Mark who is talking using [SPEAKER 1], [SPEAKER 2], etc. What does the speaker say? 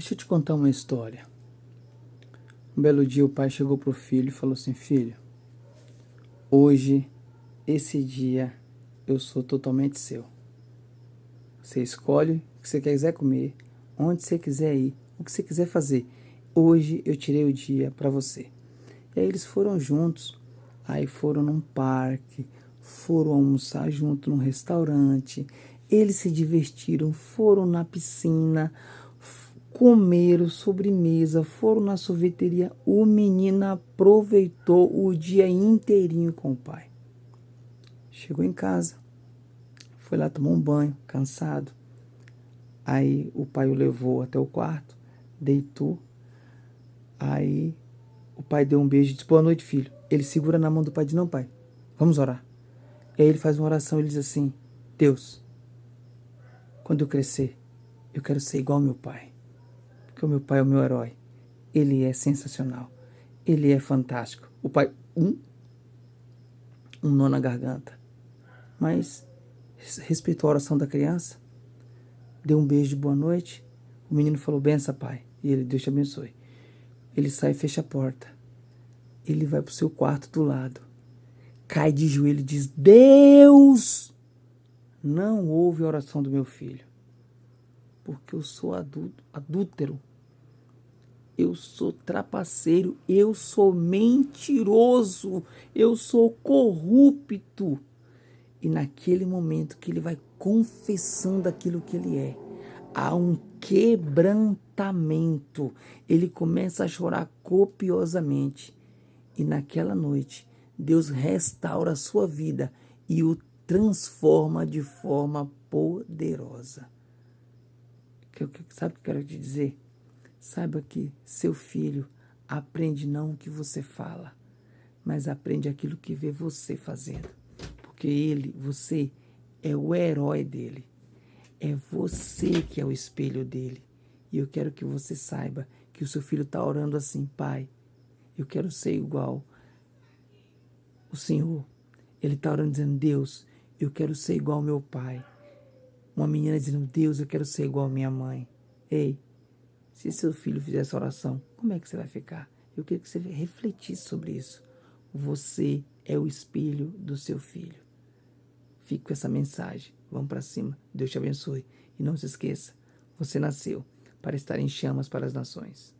[SPEAKER 1] Deixa eu te contar uma história. Um belo dia o pai chegou pro filho e falou assim: Filho, hoje, esse dia, eu sou totalmente seu. Você escolhe o que você quiser comer, onde você quiser ir, o que você quiser fazer. Hoje eu tirei o dia para você. E aí eles foram juntos, aí foram num parque, foram almoçar junto num restaurante, eles se divertiram, foram na piscina, comeram sobremesa, foram na sorveteria. O menino aproveitou o dia inteirinho com o pai. Chegou em casa, foi lá tomar um banho, cansado. Aí o pai o levou até o quarto, deitou. Aí o pai deu um beijo e disse: Boa noite, filho. Ele segura na mão do pai e diz: Não, pai, vamos orar. E aí ele faz uma oração e diz assim: Deus, quando eu crescer, eu quero ser igual ao meu pai. Porque o meu pai é o meu herói. Ele é sensacional. Ele é fantástico. O pai, um, um nó na garganta. Mas respeitou a oração da criança, deu um beijo de boa noite. O menino falou: Bença, pai. E ele, Deus te abençoe. Ele sai e fecha a porta. Ele vai para o seu quarto do lado. Cai de joelho e diz: Deus! não ouve a oração do meu filho, porque eu sou adulto, adúltero, eu sou trapaceiro, eu sou mentiroso, eu sou corrupto. E naquele momento que ele vai confessando aquilo que ele é, há um quebrantamento. Ele começa a chorar copiosamente. E naquela noite, Deus restaura a sua vida e o transforma de forma poderosa. Sabe o que eu quero te dizer? Saiba que seu filho aprende não o que você fala, mas aprende aquilo que vê você fazendo. Porque ele, você, é o herói dele. É você que é o espelho dele. E eu quero que você saiba que o seu filho está orando assim, pai, eu quero ser igual o Senhor. Ele está orando dizendo, Deus, eu quero ser igual ao meu pai. Uma menina dizendo, Deus, eu quero ser igual à minha mãe. Ei, se seu filho fizer essa oração, como é que você vai ficar? Eu queria que você refletisse sobre isso. Você é o espelho do seu filho. Fique com essa mensagem. Vamos para cima. Deus te abençoe. E não se esqueça, você nasceu para estar em chamas para as nações.